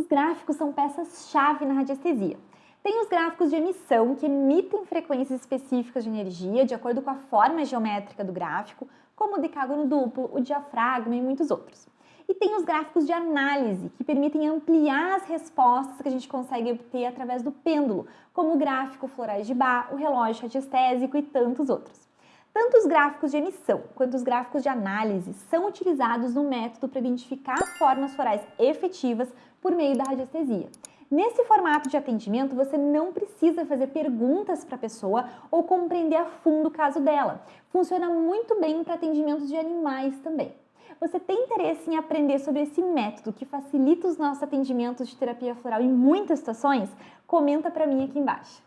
Os gráficos são peças-chave na radiestesia. Tem os gráficos de emissão, que emitem frequências específicas de energia de acordo com a forma geométrica do gráfico, como o decágono duplo, o diafragma e muitos outros. E tem os gráficos de análise, que permitem ampliar as respostas que a gente consegue obter através do pêndulo, como o gráfico florais de Bar, o relógio radiestésico e tantos outros. Tanto os gráficos de emissão quanto os gráficos de análise são utilizados no método para identificar formas florais efetivas por meio da radiestesia. Nesse formato de atendimento, você não precisa fazer perguntas para a pessoa ou compreender a fundo o caso dela. Funciona muito bem para atendimentos de animais também. Você tem interesse em aprender sobre esse método que facilita os nossos atendimentos de terapia floral em muitas situações? Comenta para mim aqui embaixo.